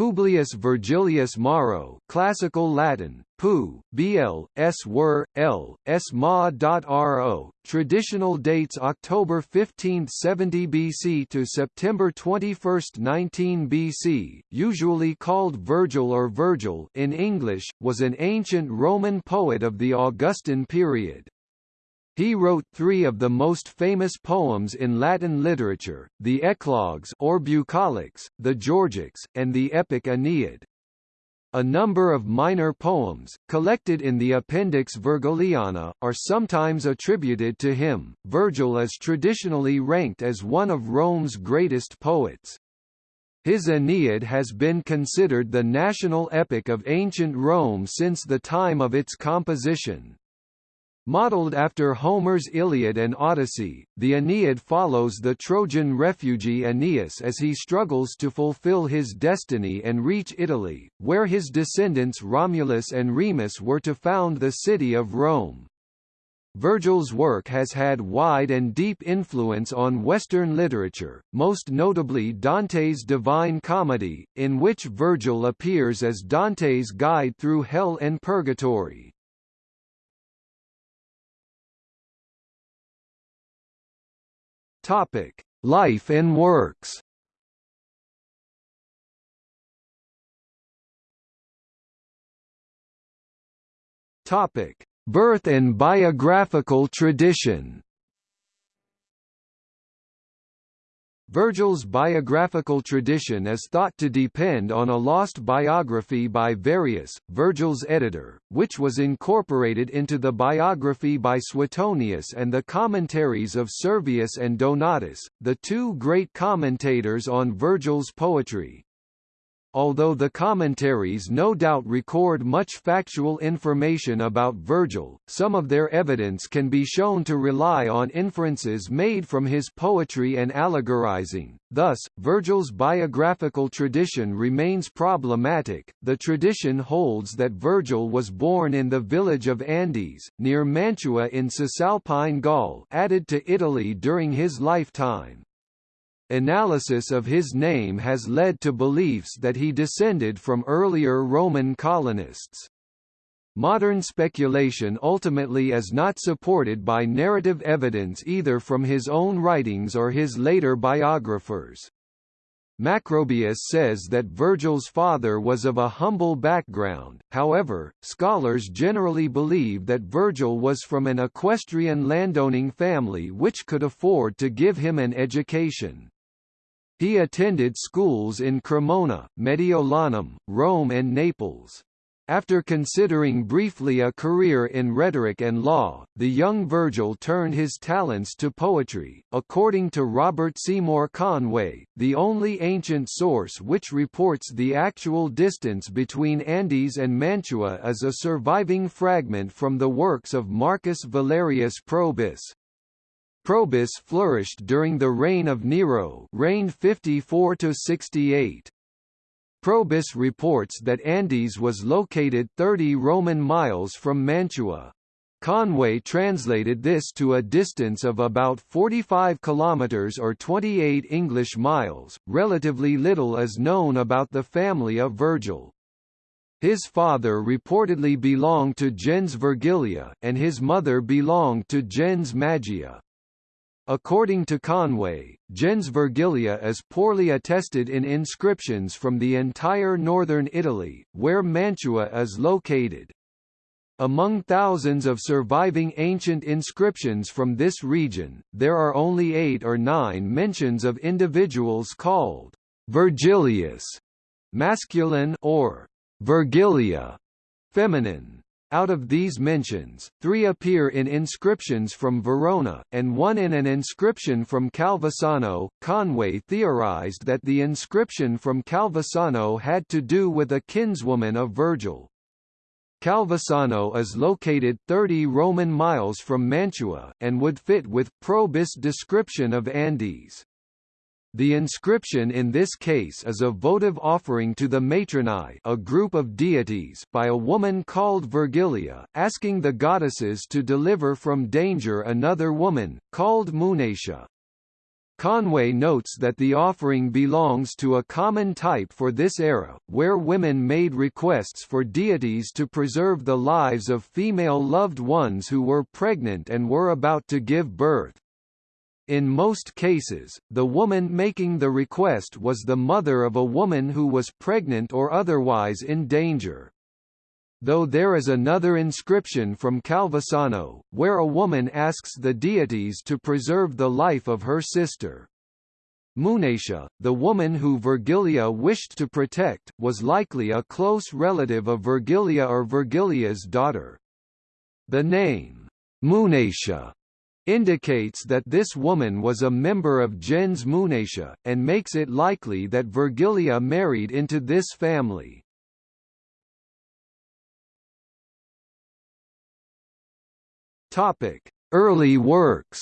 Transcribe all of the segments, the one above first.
Publius Virgilius Maro Classical Latin, Pu, Bl, S were, L, S ma.ro, traditional dates October 15, 70 BC to September 21, 19 BC, usually called Virgil or Virgil in English, was an ancient Roman poet of the Augustan period. He wrote three of the most famous poems in Latin literature, the Eclogues or Bucolics, the Georgics, and the epic Aeneid. A number of minor poems, collected in the Appendix Virgiliana, are sometimes attributed to him. Virgil is traditionally ranked as one of Rome's greatest poets. His Aeneid has been considered the national epic of ancient Rome since the time of its composition. Modeled after Homer's Iliad and Odyssey, the Aeneid follows the Trojan refugee Aeneas as he struggles to fulfill his destiny and reach Italy, where his descendants Romulus and Remus were to found the city of Rome. Virgil's work has had wide and deep influence on Western literature, most notably Dante's Divine Comedy, in which Virgil appears as Dante's guide through hell and purgatory. Topic: Life and works. Topic: Birth and biographical tradition. Virgil's biographical tradition is thought to depend on a lost biography by Varius, Virgil's editor, which was incorporated into the biography by Suetonius and the commentaries of Servius and Donatus, the two great commentators on Virgil's poetry. Although the commentaries no doubt record much factual information about Virgil, some of their evidence can be shown to rely on inferences made from his poetry and allegorizing. Thus, Virgil's biographical tradition remains problematic. The tradition holds that Virgil was born in the village of Andes, near Mantua in Cisalpine Gaul, added to Italy during his lifetime. Analysis of his name has led to beliefs that he descended from earlier Roman colonists. Modern speculation ultimately is not supported by narrative evidence either from his own writings or his later biographers. Macrobius says that Virgil's father was of a humble background, however, scholars generally believe that Virgil was from an equestrian landowning family which could afford to give him an education. He attended schools in Cremona, Mediolanum, Rome and Naples. After considering briefly a career in rhetoric and law, the young Virgil turned his talents to poetry. According to Robert Seymour Conway, the only ancient source which reports the actual distance between Andes and Mantua is a surviving fragment from the works of Marcus Valerius Probus, Probus flourished during the reign of Nero reigned 54 to 68. Probus reports that Andes was located 30 Roman miles from Mantua. Conway translated this to a distance of about 45 kilometers or 28 English miles. Relatively little is known about the family of Virgil. His father reportedly belonged to gens Virgilia, and his mother belonged to gens Magia. According to Conway, gens Virgilia is poorly attested in inscriptions from the entire northern Italy, where Mantua is located. Among thousands of surviving ancient inscriptions from this region, there are only eight or nine mentions of individuals called Virgilius, masculine or Virgilia, feminine. Out of these mentions, three appear in inscriptions from Verona, and one in an inscription from Calvisano. Conway theorized that the inscription from Calvisano had to do with a kinswoman of Virgil. Calvisano is located 30 Roman miles from Mantua, and would fit with Probus' description of Andes. The inscription in this case is a votive offering to the Matronae a group of deities by a woman called Virgilia, asking the goddesses to deliver from danger another woman, called Munatia. Conway notes that the offering belongs to a common type for this era, where women made requests for deities to preserve the lives of female loved ones who were pregnant and were about to give birth. In most cases, the woman making the request was the mother of a woman who was pregnant or otherwise in danger. Though there is another inscription from Calvisano, where a woman asks the deities to preserve the life of her sister. Munatia, the woman who Virgilia wished to protect, was likely a close relative of Virgilia or Virgilia's daughter. The name, Munatia, indicates that this woman was a member of gens Munatia, and makes it likely that Virgilia married into this family. Topic: Early works.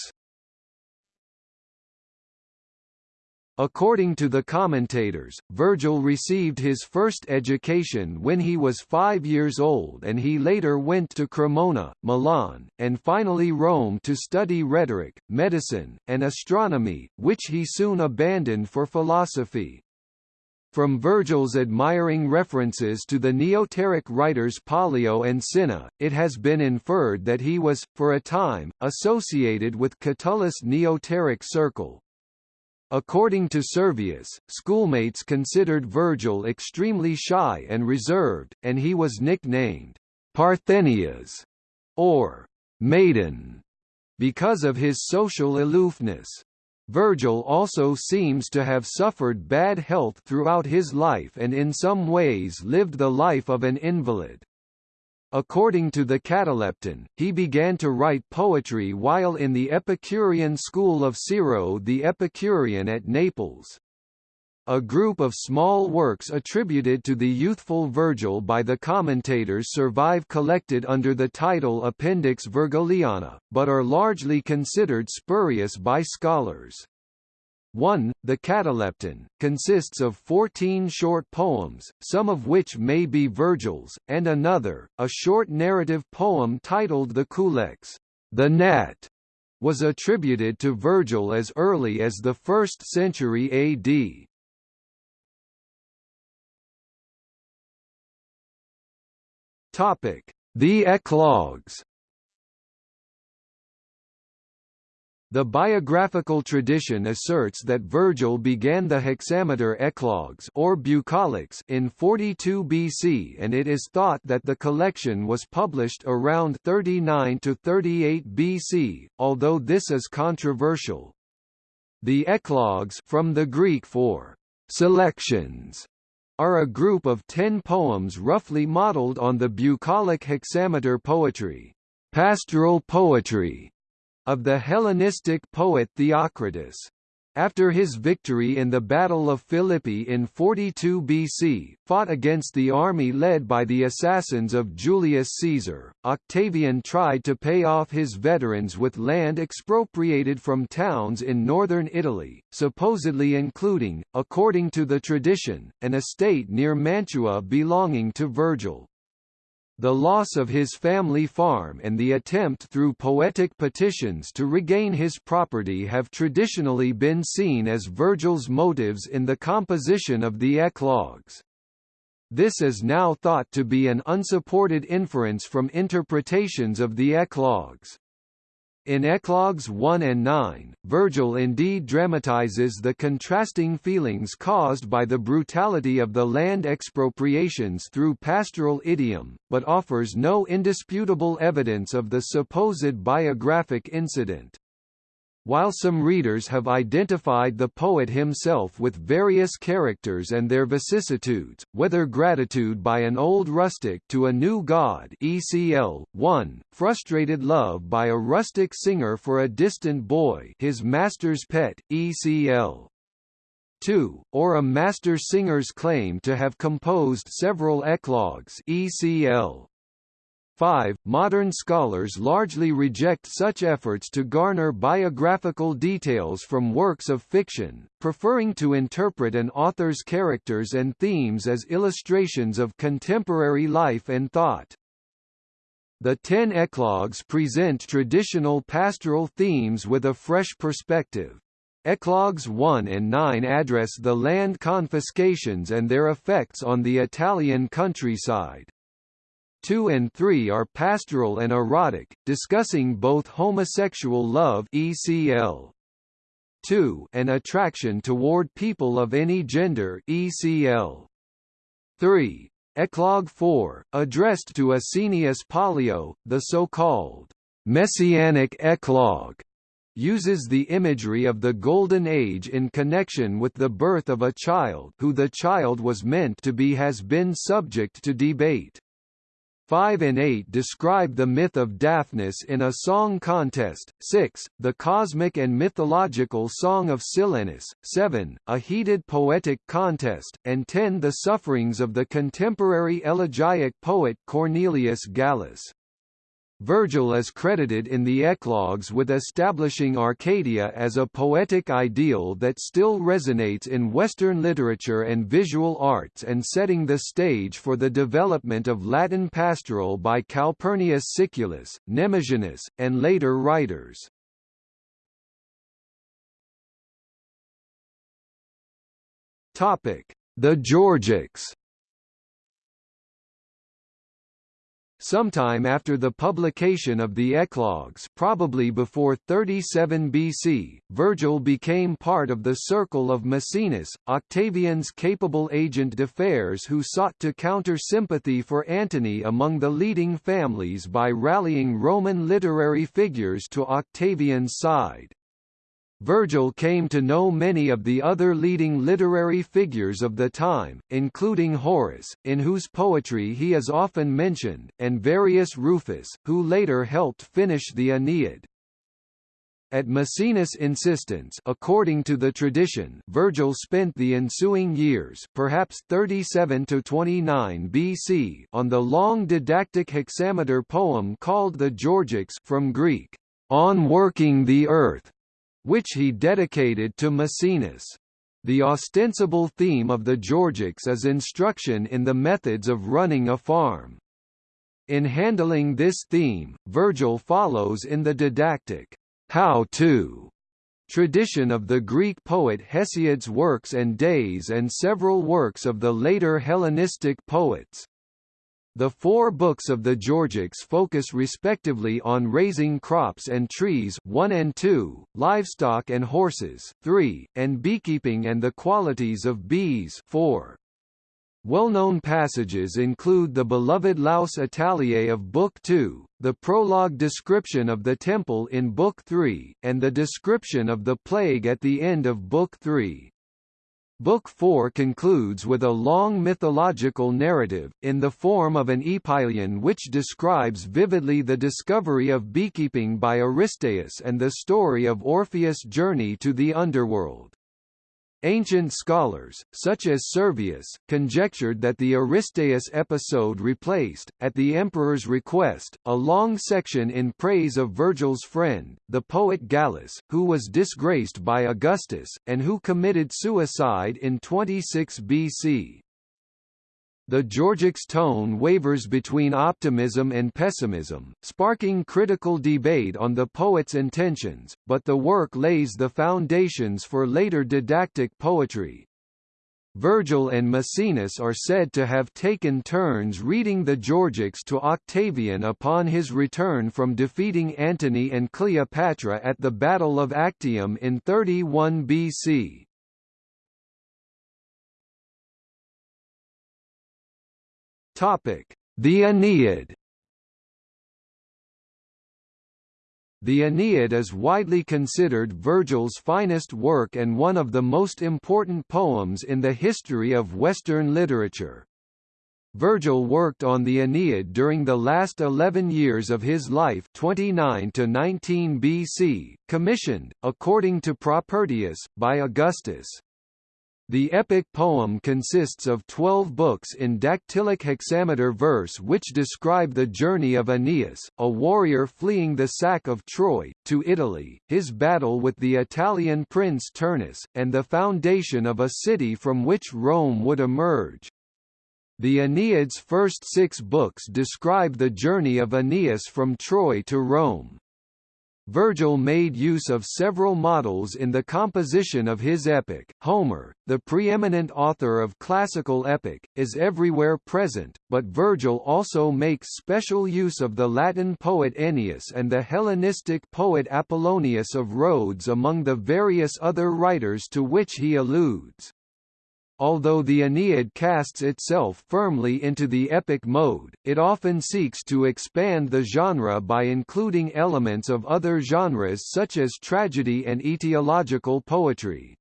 According to the commentators, Virgil received his first education when he was five years old and he later went to Cremona, Milan, and finally Rome to study rhetoric, medicine, and astronomy, which he soon abandoned for philosophy. From Virgil's admiring references to the Neoteric writers Pollio and Cinna, it has been inferred that he was, for a time, associated with Catullus' Neoteric circle. According to Servius, schoolmates considered Virgil extremely shy and reserved, and he was nicknamed Parthenias, or Maiden, because of his social aloofness. Virgil also seems to have suffered bad health throughout his life and in some ways lived the life of an invalid. According to the Catalepton, he began to write poetry while in the Epicurean school of Siro the Epicurean at Naples. A group of small works attributed to the youthful Virgil by the commentators survive collected under the title Appendix Virgiliana, but are largely considered spurious by scholars. 1. The Catalepton, consists of 14 short poems, some of which may be Virgil's, and another, a short narrative poem titled the Culex, the Gnat, was attributed to Virgil as early as the 1st century AD. Topic: The Eclogues. The biographical tradition asserts that Virgil began the hexameter eclogues or bucolics in 42 BC and it is thought that the collection was published around 39 to 38 BC, although this is controversial. The eclogues from the Greek for selections are a group of ten poems roughly modelled on the bucolic hexameter poetry, pastoral poetry, of the Hellenistic poet Theocritus. After his victory in the Battle of Philippi in 42 BC, fought against the army led by the assassins of Julius Caesar, Octavian tried to pay off his veterans with land expropriated from towns in northern Italy, supposedly including, according to the tradition, an estate near Mantua belonging to Virgil. The loss of his family farm and the attempt through poetic petitions to regain his property have traditionally been seen as Virgil's motives in the composition of the eclogues. This is now thought to be an unsupported inference from interpretations of the eclogues. In Eclogues 1 and 9, Virgil indeed dramatizes the contrasting feelings caused by the brutality of the land expropriations through pastoral idiom, but offers no indisputable evidence of the supposed biographic incident. While some readers have identified the poet himself with various characters and their vicissitudes, whether gratitude by an old rustic to a new god ECL, 1, frustrated love by a rustic singer for a distant boy his master's pet, ECL, 2, or a master singer's claim to have composed several eclogues ECL, 5. Modern scholars largely reject such efforts to garner biographical details from works of fiction, preferring to interpret an author's characters and themes as illustrations of contemporary life and thought. The ten eclogues present traditional pastoral themes with a fresh perspective. Eclogues 1 and 9 address the land confiscations and their effects on the Italian countryside. 2 and 3 are pastoral and erotic, discussing both homosexual love ECL. 2 and attraction toward people of any gender ECL. 3. Eclogue 4, addressed to Asinius Pollio, the so-called Messianic Eclogue, uses the imagery of the Golden Age in connection with the birth of a child who the child was meant to be has been subject to debate. 5 and 8 describe the myth of Daphnis in a song contest, 6, the cosmic and mythological song of Silenus, 7, a heated poetic contest, and 10 the sufferings of the contemporary elegiac poet Cornelius Gallus. Virgil is credited in the Eclogues with establishing Arcadia as a poetic ideal that still resonates in Western literature and visual arts and setting the stage for the development of Latin pastoral by Calpurnius Siculus, Nemesianus, and later writers. The Georgics Sometime after the publication of the Eclogues probably before 37 BC, Virgil became part of the circle of Maecenas, Octavian's capable agent de d'affaires who sought to counter sympathy for Antony among the leading families by rallying Roman literary figures to Octavian's side. Virgil came to know many of the other leading literary figures of the time, including Horace, in whose poetry he is often mentioned, and Varius Rufus, who later helped finish the Aeneid. At Maecenas' insistence according to the tradition Virgil spent the ensuing years perhaps 37 to 29 BC on the long didactic hexameter poem called the Georgics from Greek, on working the earth, which he dedicated to Maecenas. The ostensible theme of the Georgics is instruction in the methods of running a farm. In handling this theme, Virgil follows in the didactic, how-to tradition of the Greek poet Hesiod's works and days and several works of the later Hellenistic poets. The four books of the Georgics focus respectively on raising crops and trees 1 and 2, livestock and horses 3, and beekeeping and the qualities of bees 4. Well-known passages include the beloved Laus Italiae of Book 2, the prologue description of the temple in Book 3, and the description of the plague at the end of Book 3. Book 4 concludes with a long mythological narrative, in the form of an epyllion which describes vividly the discovery of beekeeping by Aristaeus and the story of Orpheus' journey to the underworld. Ancient scholars, such as Servius, conjectured that the Aristaeus episode replaced, at the emperor's request, a long section in praise of Virgil's friend, the poet Gallus, who was disgraced by Augustus, and who committed suicide in 26 BC. The Georgics tone wavers between optimism and pessimism, sparking critical debate on the poet's intentions, but the work lays the foundations for later didactic poetry. Virgil and Maecenas are said to have taken turns reading the Georgics to Octavian upon his return from defeating Antony and Cleopatra at the Battle of Actium in 31 BC. Topic: The Aeneid. The Aeneid is widely considered Virgil's finest work and one of the most important poems in the history of Western literature. Virgil worked on the Aeneid during the last 11 years of his life 29 to 19 BC, commissioned, according to Propertius, by Augustus. The epic poem consists of twelve books in dactylic hexameter verse which describe the journey of Aeneas, a warrior fleeing the sack of Troy, to Italy, his battle with the Italian prince Turnus, and the foundation of a city from which Rome would emerge. The Aeneid's first six books describe the journey of Aeneas from Troy to Rome. Virgil made use of several models in the composition of his epic. Homer, the preeminent author of classical epic, is everywhere present, but Virgil also makes special use of the Latin poet Ennius and the Hellenistic poet Apollonius of Rhodes among the various other writers to which he alludes. Although the Aeneid casts itself firmly into the epic mode, it often seeks to expand the genre by including elements of other genres such as tragedy and etiological poetry.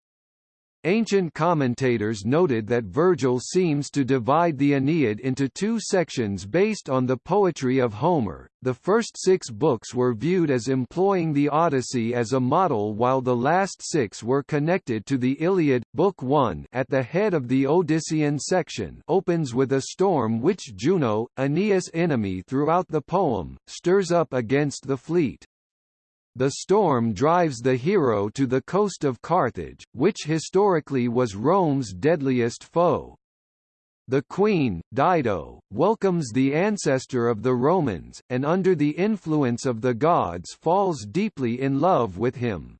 Ancient commentators noted that Virgil seems to divide the Aeneid into two sections based on the poetry of Homer. The first six books were viewed as employing the Odyssey as a model while the last six were connected to the Iliad. Book 1 at the head of the Odyssean section opens with a storm which Juno, Aeneas' enemy throughout the poem, stirs up against the fleet. The storm drives the hero to the coast of Carthage, which historically was Rome's deadliest foe. The queen, Dido, welcomes the ancestor of the Romans, and under the influence of the gods falls deeply in love with him.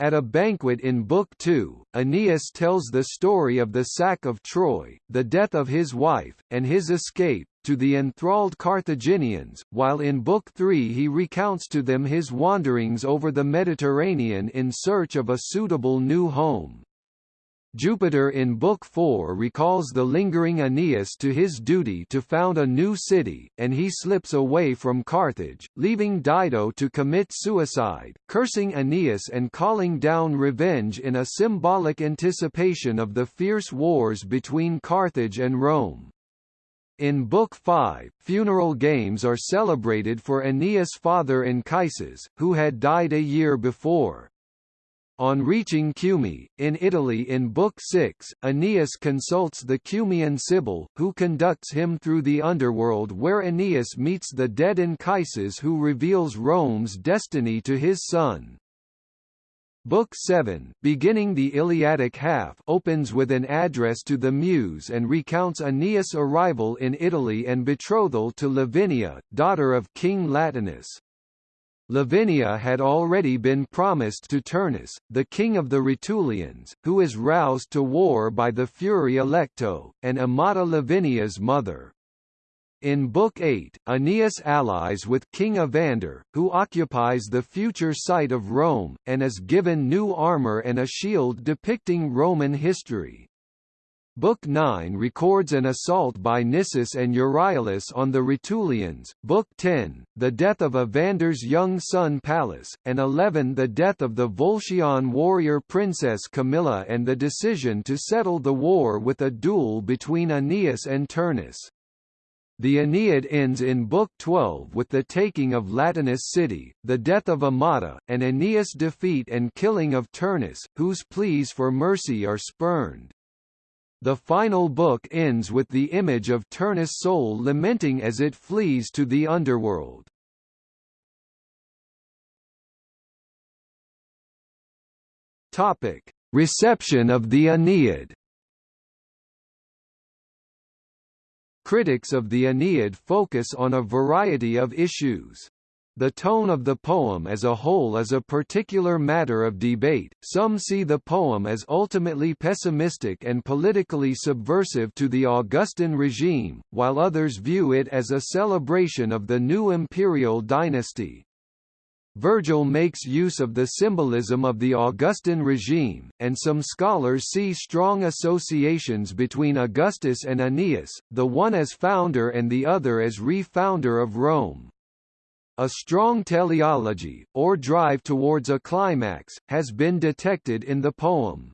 At a banquet in Book 2, Aeneas tells the story of the sack of Troy, the death of his wife, and his escape, to the enthralled Carthaginians, while in Book 3 he recounts to them his wanderings over the Mediterranean in search of a suitable new home. Jupiter in Book 4 recalls the lingering Aeneas to his duty to found a new city, and he slips away from Carthage, leaving Dido to commit suicide, cursing Aeneas and calling down revenge in a symbolic anticipation of the fierce wars between Carthage and Rome. In Book 5, funeral games are celebrated for Aeneas' father Anchises, who had died a year before. On reaching Cumae, in Italy in Book 6, Aeneas consults the Cumaean Sibyl, who conducts him through the underworld where Aeneas meets the dead Anchises who reveals Rome's destiny to his son. Book 7, beginning the Iliadic half, opens with an address to the Muse and recounts Aeneas' arrival in Italy and betrothal to Lavinia, daughter of King Latinus. Lavinia had already been promised to Turnus, the king of the Rutulians, who is roused to war by the Fury Alecto, and Amata Lavinia's mother. In Book 8, Aeneas allies with King Evander, who occupies the future site of Rome, and is given new armor and a shield depicting Roman history. Book 9 records an assault by Nisus and Euryalus on the Rutulians, Book 10, the death of Evander's young son Pallas, and 11 the death of the Volscian warrior princess Camilla and the decision to settle the war with a duel between Aeneas and Turnus. The Aeneid ends in Book 12 with the taking of Latinus city, the death of Amata, and Aeneas' defeat and killing of Turnus, whose pleas for mercy are spurned. The final book ends with the image of Turnus' soul lamenting as it flees to the underworld. Topic: Reception of the Aeneid. Critics of the Aeneid focus on a variety of issues. The tone of the poem as a whole is a particular matter of debate, some see the poem as ultimately pessimistic and politically subversive to the Augustan regime, while others view it as a celebration of the new imperial dynasty. Virgil makes use of the symbolism of the Augustan regime, and some scholars see strong associations between Augustus and Aeneas, the one as founder and the other as re-founder of Rome. A strong teleology, or drive towards a climax, has been detected in the poem.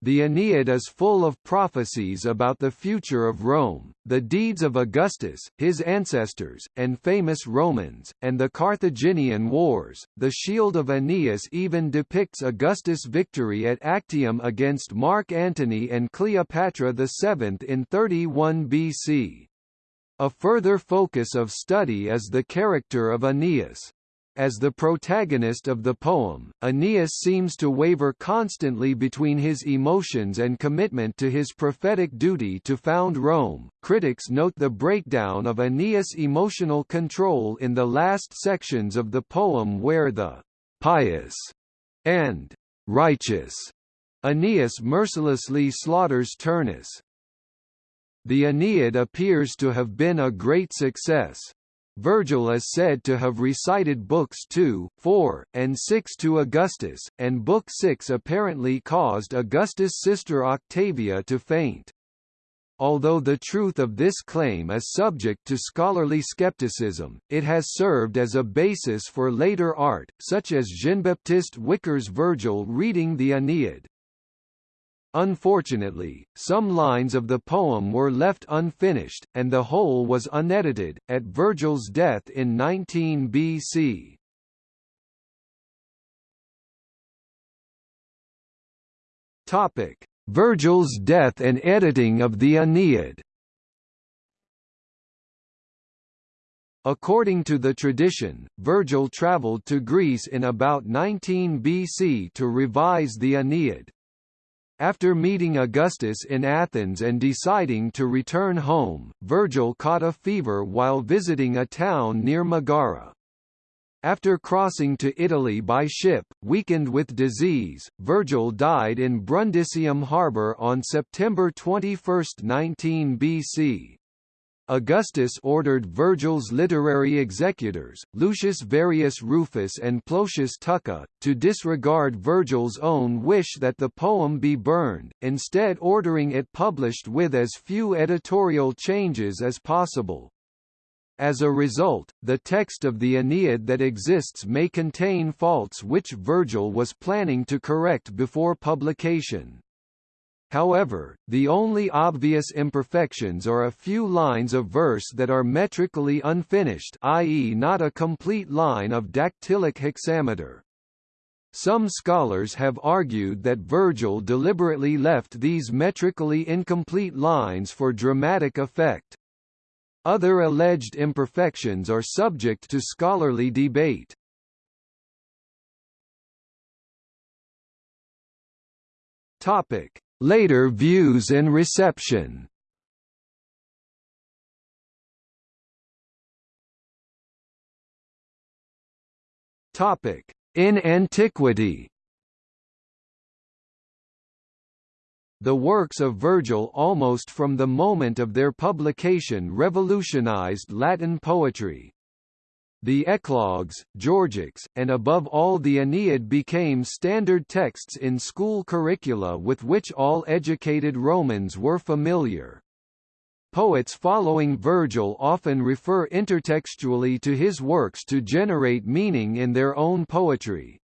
The Aeneid is full of prophecies about the future of Rome, the deeds of Augustus, his ancestors, and famous Romans, and the Carthaginian Wars. The Shield of Aeneas even depicts Augustus' victory at Actium against Mark Antony and Cleopatra VII in 31 BC. A further focus of study is the character of Aeneas. As the protagonist of the poem, Aeneas seems to waver constantly between his emotions and commitment to his prophetic duty to found Rome. Critics note the breakdown of Aeneas' emotional control in the last sections of the poem where the pious and righteous Aeneas mercilessly slaughters Turnus. The Aeneid appears to have been a great success, Virgil is said to have recited books 2, 4, and 6 to Augustus, and book 6 apparently caused Augustus' sister Octavia to faint. Although the truth of this claim is subject to scholarly skepticism, it has served as a basis for later art, such as Jean-Baptiste Wicar's Virgil reading the Aeneid. Unfortunately, some lines of the poem were left unfinished, and the whole was unedited, at Virgil's death in 19 BC. Topic: Virgil's death and editing of the Aeneid. According to the tradition, Virgil travelled to Greece in about 19 BC to revise the Aeneid. After meeting Augustus in Athens and deciding to return home, Virgil caught a fever while visiting a town near Megara. After crossing to Italy by ship, weakened with disease, Virgil died in Brundisium harbour on September 21, 19 BC. Augustus ordered Virgil's literary executors, Lucius Varius Rufus and Plotius Tucca, to disregard Virgil's own wish that the poem be burned, instead ordering it published with as few editorial changes as possible. As a result, the text of the Aeneid that exists may contain faults which Virgil was planning to correct before publication. However, the only obvious imperfections are a few lines of verse that are metrically unfinished i.e. not a complete line of dactylic hexameter. Some scholars have argued that Virgil deliberately left these metrically incomplete lines for dramatic effect. Other alleged imperfections are subject to scholarly debate. Topic: Later views and reception. In antiquity. The works of Virgil almost from the moment of their publication revolutionized Latin poetry, the Eclogues, Georgics, and above all the Aeneid became standard texts in school curricula with which all educated Romans were familiar. Poets following Virgil often refer intertextually to his works to generate meaning in their own poetry.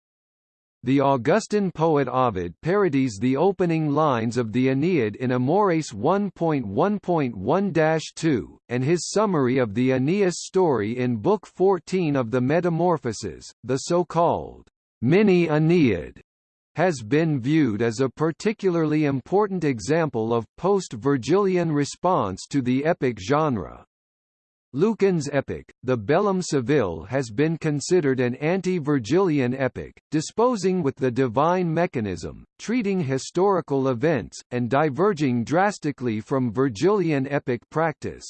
The Augustan poet Ovid parodies the opening lines of the Aeneid in Amores 1.1.1-2, and his summary of the Aeneas story in Book 14 of the Metamorphoses, the so-called Mini Aeneid, has been viewed as a particularly important example of post-Virgilian response to the epic genre. Lucan's epic, the Bellum Civile has been considered an anti-Virgilian epic, disposing with the divine mechanism, treating historical events, and diverging drastically from Virgilian epic practice.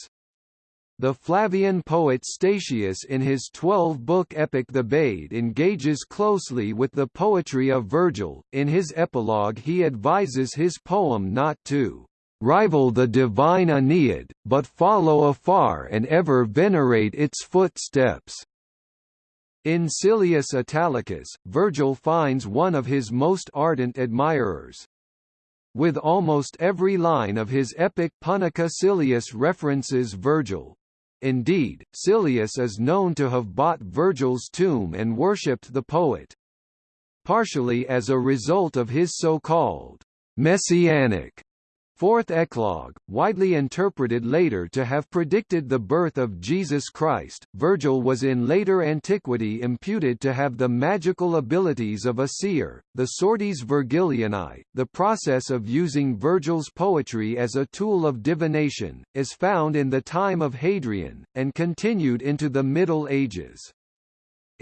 The Flavian poet Statius in his twelve-book epic Thebaid engages closely with the poetry of Virgil. In his epilogue he advises his poem not to rival the divine Aeneid, but follow afar and ever venerate its footsteps. In Silius Italicus, Virgil finds one of his most ardent admirers. With almost every line of his epic Punica Silius references Virgil. Indeed, Silius is known to have bought Virgil's tomb and worshipped the poet. Partially as a result of his so-called messianic Fourth eclogue, widely interpreted later to have predicted the birth of Jesus Christ, Virgil was in later antiquity imputed to have the magical abilities of a seer. The Sortes Virgilianae, the process of using Virgil's poetry as a tool of divination, is found in the time of Hadrian, and continued into the Middle Ages.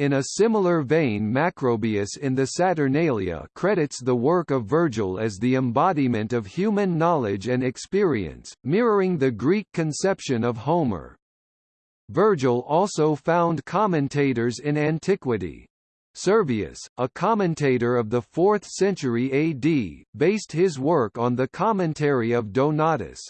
In a similar vein Macrobius in the Saturnalia credits the work of Virgil as the embodiment of human knowledge and experience, mirroring the Greek conception of Homer. Virgil also found commentators in antiquity. Servius, a commentator of the 4th century AD, based his work on the commentary of Donatus.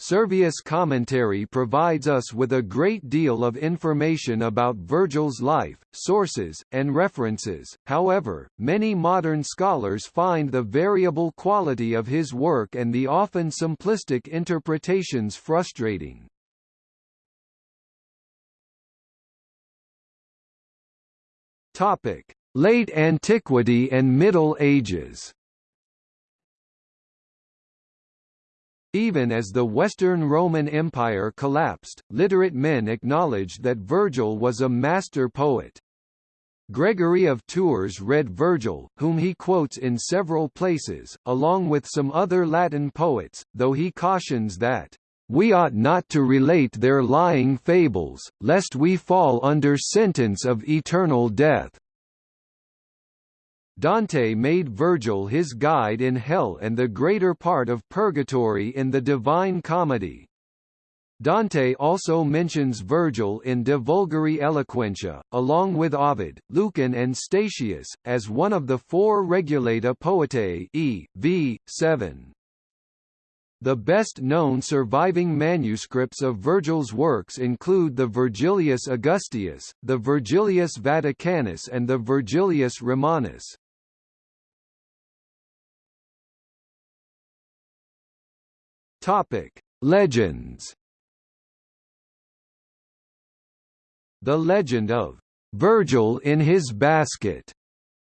Servius' commentary provides us with a great deal of information about Virgil's life, sources, and references, however, many modern scholars find the variable quality of his work and the often simplistic interpretations frustrating. Late Antiquity and Middle Ages. Even as the Western Roman Empire collapsed, literate men acknowledged that Virgil was a master poet. Gregory of Tours read Virgil, whom he quotes in several places, along with some other Latin poets, though he cautions that we ought not to relate their lying fables, lest we fall under sentence of eternal death. Dante made Virgil his guide in hell and the greater part of purgatory in the Divine Comedy. Dante also mentions Virgil in De Vulgari Eloquentia, along with Ovid, Lucan and Statius, as one of the four Regulata Poetae e. v. 7. The best-known surviving manuscripts of Virgil's works include the Virgilius Augusteus, the Virgilius Vaticanus and the Virgilius Romanus. Topic: Legends. The legend of Virgil in his basket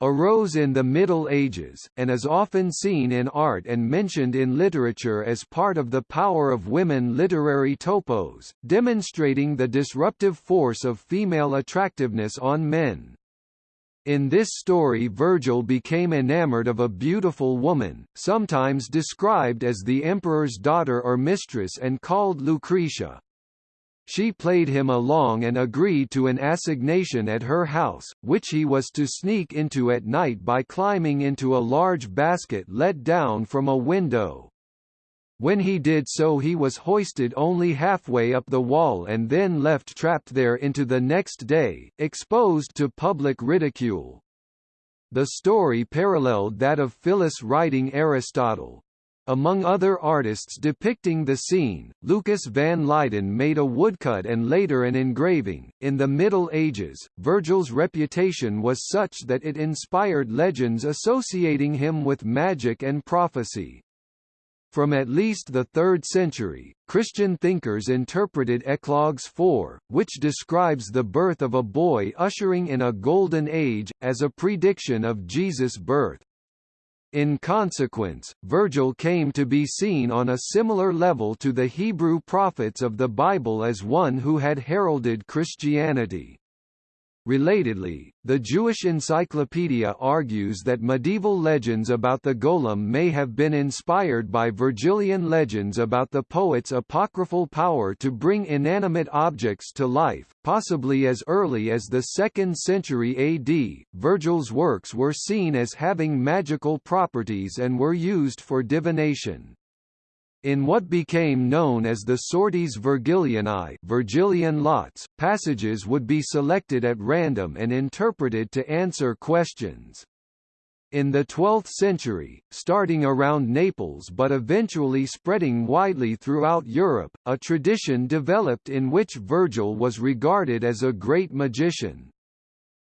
arose in the Middle Ages, and is often seen in art and mentioned in literature as part of the power of women literary topos, demonstrating the disruptive force of female attractiveness on men. In this story Virgil became enamored of a beautiful woman, sometimes described as the emperor's daughter or mistress and called Lucretia. She played him along and agreed to an assignation at her house, which he was to sneak into at night by climbing into a large basket let down from a window. When he did so he was hoisted only halfway up the wall and then left trapped there into the next day, exposed to public ridicule. The story paralleled that of Phyllis writing Aristotle, among other artists depicting the scene, Lucas van Leyden made a woodcut and later an engraving. In the Middle Ages, Virgil's reputation was such that it inspired legends associating him with magic and prophecy. From at least the 3rd century, Christian thinkers interpreted Eclogues 4, which describes the birth of a boy ushering in a golden age, as a prediction of Jesus' birth. In consequence, Virgil came to be seen on a similar level to the Hebrew prophets of the Bible as one who had heralded Christianity. Relatedly, the Jewish Encyclopedia argues that medieval legends about the golem may have been inspired by Virgilian legends about the poet's apocryphal power to bring inanimate objects to life, possibly as early as the 2nd century AD. Virgil's works were seen as having magical properties and were used for divination. In what became known as the Sortes Virgilianae Virgilian lots, passages would be selected at random and interpreted to answer questions. In the 12th century, starting around Naples but eventually spreading widely throughout Europe, a tradition developed in which Virgil was regarded as a great magician.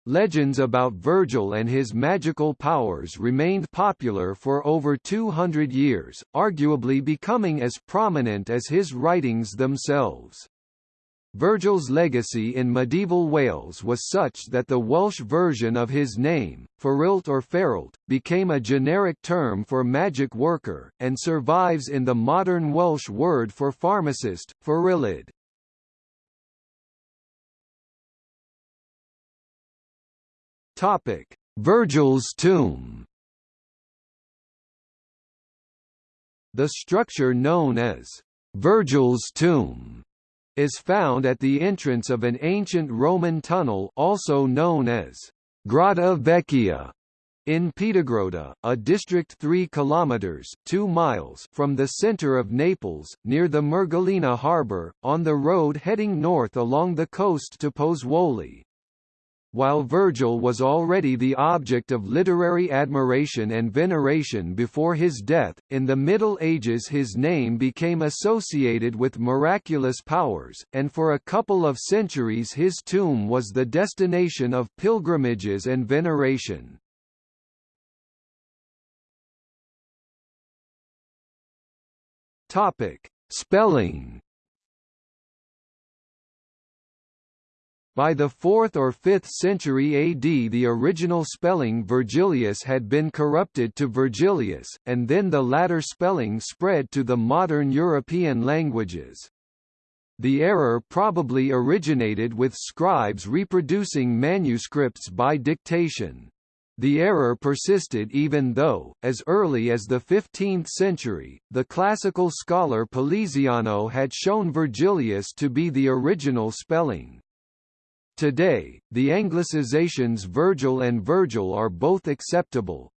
Legends about Virgil and his magical powers remained popular for over 200 years, arguably becoming as prominent as his writings themselves. Virgil's legacy in medieval Wales was such that the Welsh version of his name, Fferyllt or Pheryllt, became a generic term for magic worker, and survives in the modern Welsh word for pharmacist, Fferyllydd. Topic: Virgil's tomb. The structure known as Virgil's tomb is found at the entrance of an ancient Roman tunnel also known as Grotta Vecchia in Piedigrotta, a district 3 kilometers 2 miles from the center of Naples, near the Mergellina harbor, on the road heading north along the coast to Pozzuoli. While Virgil was already the object of literary admiration and veneration before his death, in the Middle Ages his name became associated with miraculous powers, and for a couple of centuries his tomb was the destination of pilgrimages and veneration. Topic: Spelling. By the 4th or 5th century AD the original spelling Vergilius had been corrupted to Virgilius, and then the latter spelling spread to the modern European languages. The error probably originated with scribes reproducing manuscripts by dictation. The error persisted even though, as early as the 15th century, the classical scholar Poliziano had shown Vergilius to be the original spelling. Today, the anglicizations Vergil and Virgil are both acceptable,